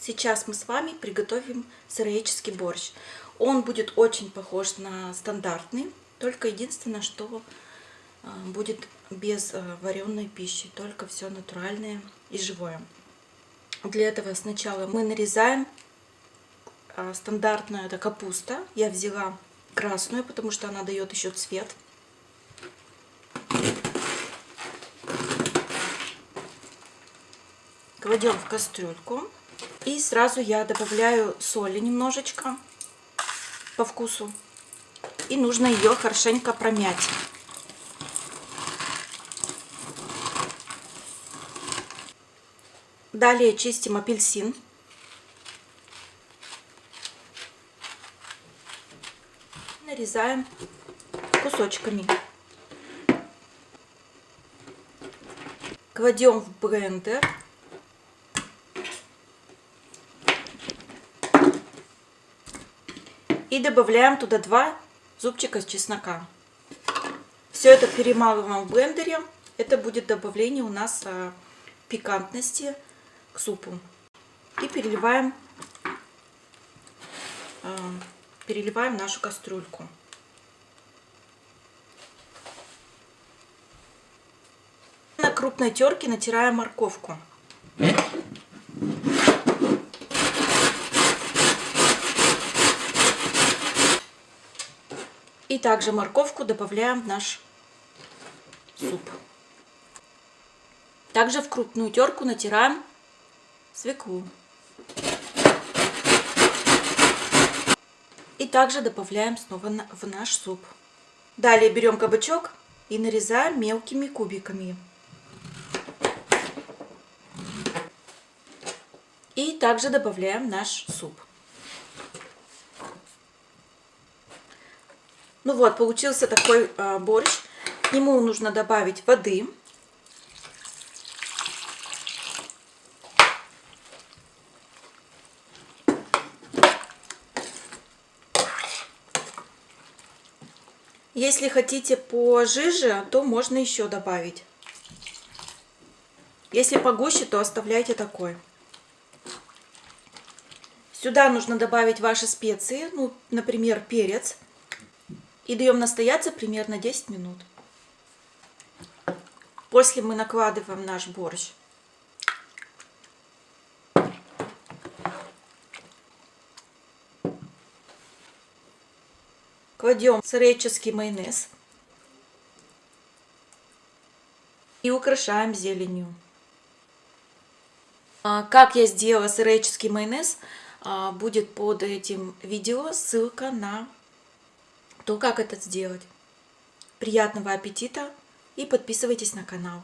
Сейчас мы с вами приготовим сыроедческий борщ. Он будет очень похож на стандартный, только единственное, что э, будет без э, вареной пищи, только все натуральное и живое. Для этого сначала мы нарезаем а, стандартную, это капуста. Я взяла красную, потому что она дает еще цвет. Кладем в кастрюльку. И сразу я добавляю соли немножечко по вкусу. И нужно ее хорошенько промять. Далее чистим апельсин. Нарезаем кусочками. Кладем в блендер. И добавляем туда 2 зубчика чеснока. Все это перемалываем в блендере. Это будет добавление у нас а, пикантности к супу. И переливаем, а, переливаем нашу кастрюльку. На крупной терке натираем морковку. И также морковку добавляем в наш суп. Также в крупную терку натираем свеклу. И также добавляем снова в наш суп. Далее берем кабачок и нарезаем мелкими кубиками. И также добавляем наш суп. Ну вот, получился такой э, борщ. К нему нужно добавить воды. Если хотите пожиже, то можно еще добавить. Если погуще, то оставляйте такой. Сюда нужно добавить ваши специи, ну, например, перец. И даем настояться примерно 10 минут. После мы накладываем наш борщ. Кладем сыреческий майонез. И украшаем зеленью. А, как я сделала сыреческий майонез, а, будет под этим видео ссылка на то, как это сделать. Приятного аппетита и подписывайтесь на канал.